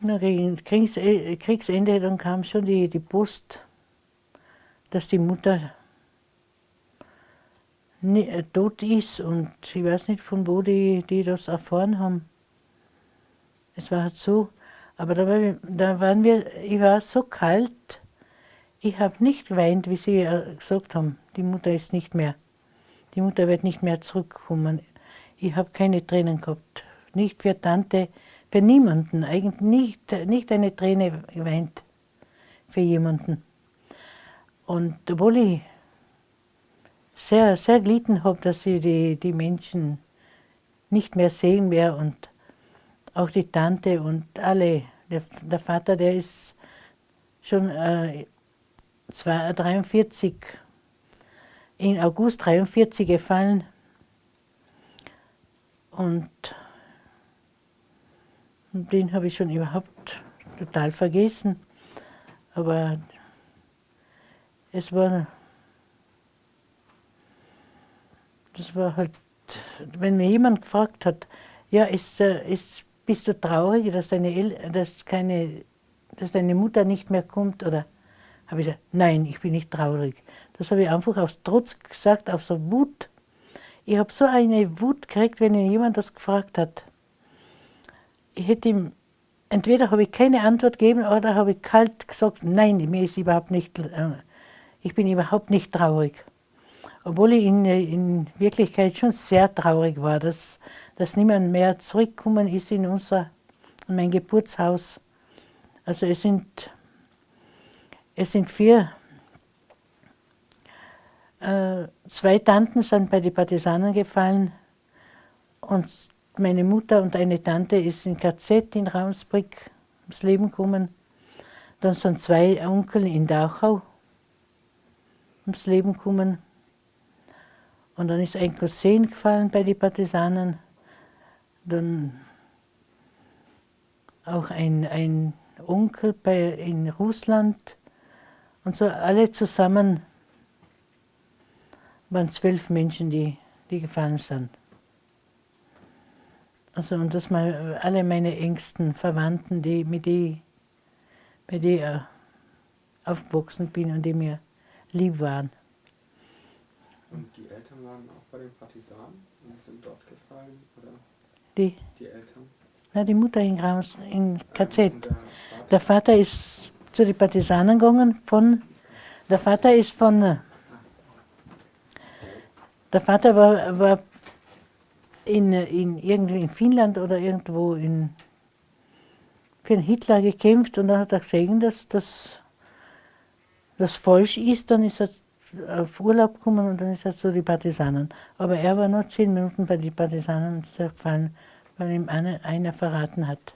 Gegen Kriegsende, Kriegsende dann kam schon die, die Post, dass die Mutter tot ist und ich weiß nicht, von wo die, die das erfahren haben. Es war halt so, aber da, war, da waren wir, ich war so kalt, ich habe nicht geweint, wie sie gesagt haben, die Mutter ist nicht mehr, die Mutter wird nicht mehr zurückkommen. Ich habe keine Tränen gehabt, nicht für Tante, für niemanden, eigentlich nicht, nicht eine Träne geweint für jemanden. Und obwohl ich sehr, sehr gelitten habe, dass ich die, die Menschen nicht mehr sehen werde und auch die Tante und alle. Der, der Vater, der ist schon äh, 43, in August 43 gefallen und den habe ich schon überhaupt total vergessen. Aber es war, das war halt, wenn mir jemand gefragt hat, ja, ist, ist, bist du traurig, dass deine, El dass, keine, dass deine Mutter nicht mehr kommt? Oder habe ich gesagt, nein, ich bin nicht traurig. Das habe ich einfach aus Trotz gesagt, aus der Wut. Ich habe so eine Wut gekriegt, wenn mir jemand das gefragt hat hätte ihm, entweder habe ich keine Antwort gegeben oder habe ich kalt gesagt, nein, mir ist überhaupt nicht, äh, ich bin überhaupt nicht traurig. Obwohl ich in, in Wirklichkeit schon sehr traurig war, dass, dass niemand mehr zurückgekommen ist in, unser, in mein Geburtshaus. Also es sind, es sind vier, äh, zwei Tanten sind bei den Partisanen gefallen und meine Mutter und eine Tante ist in KZ in Raumsbrick ums Leben gekommen. Dann sind zwei Onkel in Dachau ums Leben gekommen. Und dann ist ein Cousin gefallen bei den Partisanen. Dann auch ein, ein Onkel bei, in Russland. Und so alle zusammen waren zwölf Menschen, die, die gefallen sind. Also und das mal alle meine engsten Verwandten, die, mit denen bei denen ich aufgewachsen bin und die mir lieb waren. Und die Eltern waren auch bei den Partisanen und sind dort gefallen? Oder? Die? Die Eltern? Na, die Mutter in, Graus, in KZ. Der Vater? der Vater ist zu den Partisanen gegangen von, der Vater ist von, äh, der Vater war, war in, in, irgendwie in Finnland oder irgendwo in, für den Hitler gekämpft und dann hat er gesehen, dass das, das falsch ist, dann ist er auf Urlaub gekommen und dann ist er zu den Partisanen. Aber er war noch zehn Minuten bei den Partisanen gefallen, weil ihm einer, einer verraten hat.